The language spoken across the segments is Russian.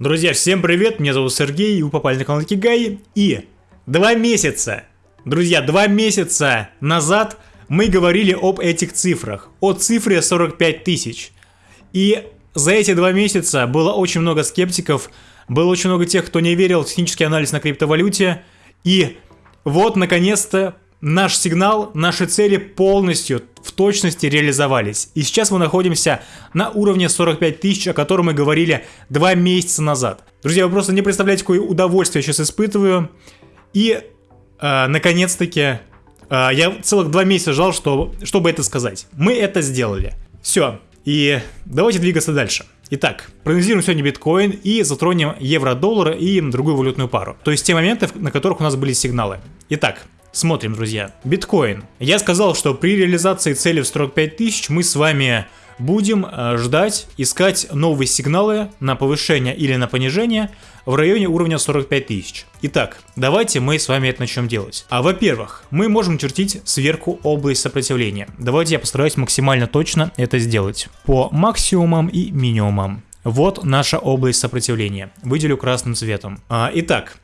Друзья, всем привет, меня зовут Сергей, вы попали на канал Кигай, и два месяца, друзья, два месяца назад мы говорили об этих цифрах, о цифре 45 тысяч, и за эти два месяца было очень много скептиков, было очень много тех, кто не верил в технический анализ на криптовалюте, и вот, наконец-то, наш сигнал, наши цели полностью в точности реализовались. И сейчас мы находимся на уровне 45 тысяч, о котором мы говорили два месяца назад. Друзья, вы просто не представляете, какое удовольствие я сейчас испытываю. И, э, наконец-таки, э, я целых два месяца ждал, что, чтобы это сказать. Мы это сделали. Все. И давайте двигаться дальше. Итак, проанализируем сегодня биткоин и затронем евро-доллар и другую валютную пару. То есть те моменты, на которых у нас были сигналы. Итак, Смотрим, друзья. Биткоин. Я сказал, что при реализации цели в 45 тысяч мы с вами будем э, ждать, искать новые сигналы на повышение или на понижение в районе уровня 45 тысяч. Итак, давайте мы с вами это начнем делать. А во-первых, мы можем чертить сверху область сопротивления. Давайте я постараюсь максимально точно это сделать. По максимумам и минимумам. Вот наша область сопротивления. Выделю красным цветом. А, итак,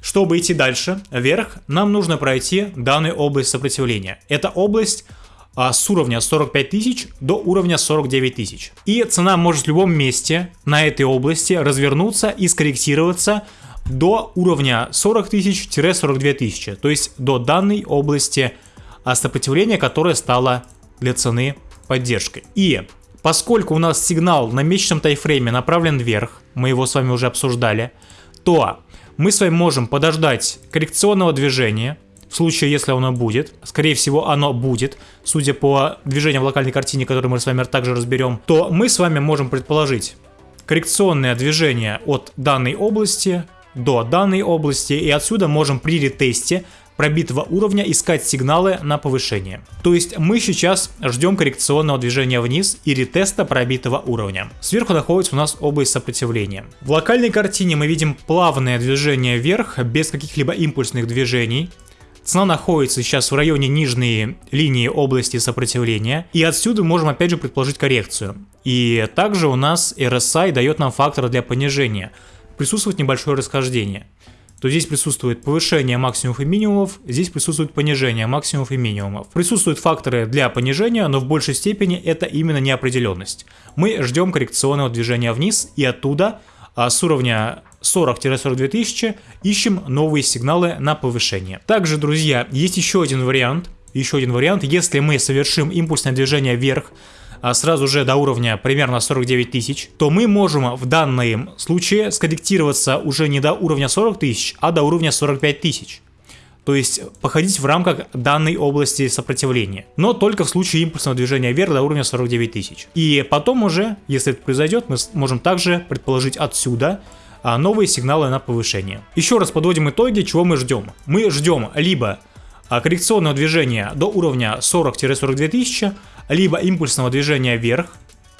чтобы идти дальше, вверх, нам нужно пройти данную область сопротивления. Это область а, с уровня 45 тысяч до уровня 49 тысяч. И цена может в любом месте на этой области развернуться и скорректироваться до уровня 40 тысяч-42 тысячи, то есть до данной области а, сопротивления, которая стала для цены поддержкой. И поскольку у нас сигнал на месячном тайфрейме направлен вверх, мы его с вами уже обсуждали, то мы с вами можем подождать коррекционного движения, в случае, если оно будет, скорее всего оно будет, судя по движению в локальной картине, которую мы с вами также разберем, то мы с вами можем предположить коррекционное движение от данной области до данной области, и отсюда можем при ретесте пробитого уровня искать сигналы на повышение. То есть мы сейчас ждем коррекционного движения вниз и ретеста пробитого уровня. Сверху находится у нас область сопротивления. В локальной картине мы видим плавное движение вверх, без каких-либо импульсных движений. Цена находится сейчас в районе нижней линии области сопротивления, и отсюда можем опять же предположить коррекцию. И также у нас RSI дает нам фактор для понижения. Присутствует небольшое расхождение то здесь присутствует повышение максимумов и минимумов, здесь присутствует понижение максимумов и минимумов. Присутствуют факторы для понижения, но в большей степени это именно неопределенность. Мы ждем коррекционного движения вниз и оттуда а с уровня 40-42 тысячи ищем новые сигналы на повышение. Также, друзья, есть еще один вариант. Еще один вариант, если мы совершим импульсное движение вверх сразу же до уровня примерно 49 тысяч, то мы можем в данном случае скорректироваться уже не до уровня 40 тысяч, а до уровня 45 тысяч. То есть походить в рамках данной области сопротивления. Но только в случае импульсного движения вверх до уровня 49 тысяч. И потом уже, если это произойдет, мы можем также предположить отсюда а, новые сигналы на повышение. Еще раз подводим итоги, чего мы ждем. Мы ждем либо а, коррекционного движения до уровня 40-42 тысячи, либо импульсного движения вверх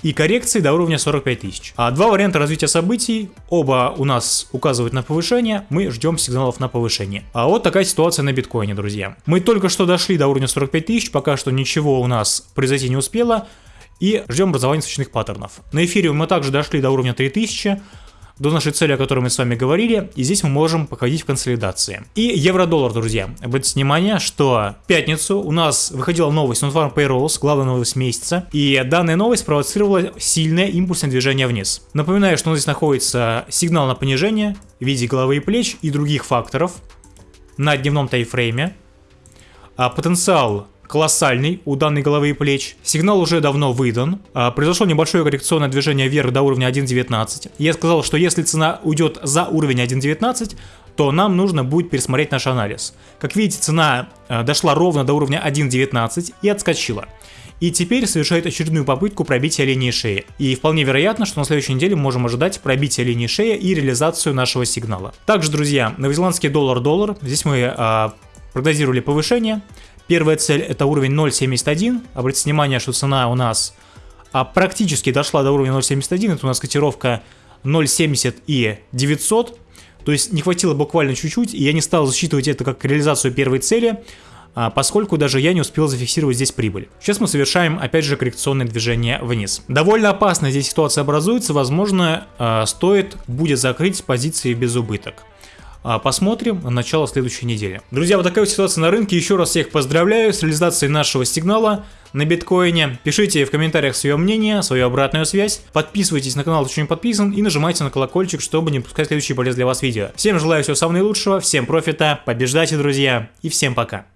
и коррекции до уровня 45 тысяч. А два варианта развития событий, оба у нас указывают на повышение, мы ждем сигналов на повышение. А вот такая ситуация на биткоине, друзья. Мы только что дошли до уровня 45 тысяч, пока что ничего у нас произойти не успело, и ждем образования свечных паттернов. На эфире мы также дошли до уровня 3000, до нашей цели, о которой мы с вами говорили, и здесь мы можем походить в консолидации. И евро-доллар, друзья. Обратите внимание, что в пятницу у нас выходила новость Non-Farm Payrolls, главная новость месяца, и данная новость провоцировала сильное импульсное движение вниз. Напоминаю, что у нас здесь находится сигнал на понижение в виде головы и плеч и других факторов на дневном тайфрейме. А потенциал колоссальный у данной головы и плеч. Сигнал уже давно выдан. А, произошло небольшое коррекционное движение вверх до уровня 1.19. Я сказал, что если цена уйдет за уровень 1.19, то нам нужно будет пересмотреть наш анализ. Как видите, цена а, дошла ровно до уровня 1.19 и отскочила. И теперь совершает очередную попытку пробития линии шеи. И вполне вероятно, что на следующей неделе мы можем ожидать пробития линии шеи и реализацию нашего сигнала. Также, друзья, новозеландский доллар-доллар. Здесь мы а, прогнозировали повышение. Первая цель это уровень 0.71. Обратите внимание, что цена у нас а, практически дошла до уровня 0.71. Это у нас котировка 0.70 и 900. То есть не хватило буквально чуть-чуть, и я не стал засчитывать это как реализацию первой цели. а, поскольку даже я не успел зафиксировать здесь прибыль. Сейчас мы совершаем опять же коррекционное движение вниз. Довольно опасная здесь ситуация образуется, возможно а, стоит будет закрыть позиции без убыток. А, посмотрим на начало следующей недели. Друзья, вот такая вот ситуация на рынке. Еще раз всех поздравляю с реализацией нашего сигнала на биткоине. Пишите в комментариях свое мнение, свою обратную связь. Подписывайтесь на канал, если не подписан, и нажимайте на колокольчик, чтобы не пропускать следующие полезные для вас видео. Всем желаю всего самого наилучшего, всем профита, побеждайте, друзья, и всем пока.